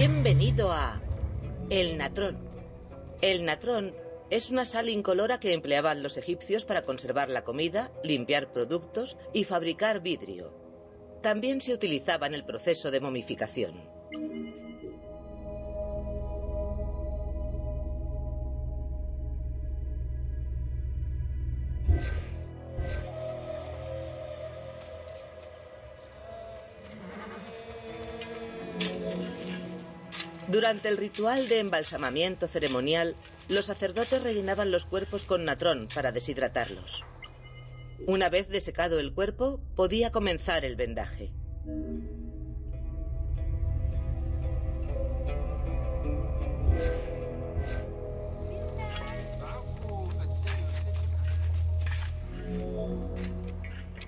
Bienvenido a el natrón. El natrón es una sal incolora que empleaban los egipcios para conservar la comida, limpiar productos y fabricar vidrio. También se utilizaba en el proceso de momificación. Durante el ritual de embalsamamiento ceremonial, los sacerdotes rellenaban los cuerpos con natrón para deshidratarlos. Una vez desecado el cuerpo, podía comenzar el vendaje.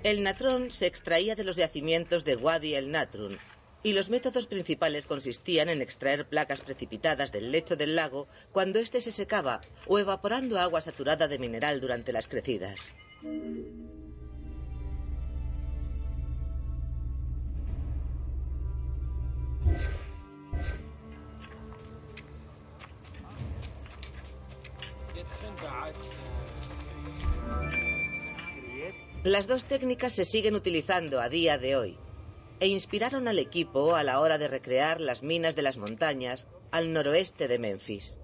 El natrón se extraía de los yacimientos de Wadi el Natrun, y los métodos principales consistían en extraer placas precipitadas del lecho del lago cuando éste se secaba o evaporando agua saturada de mineral durante las crecidas. Las dos técnicas se siguen utilizando a día de hoy e inspiraron al equipo a la hora de recrear las minas de las montañas al noroeste de Memphis.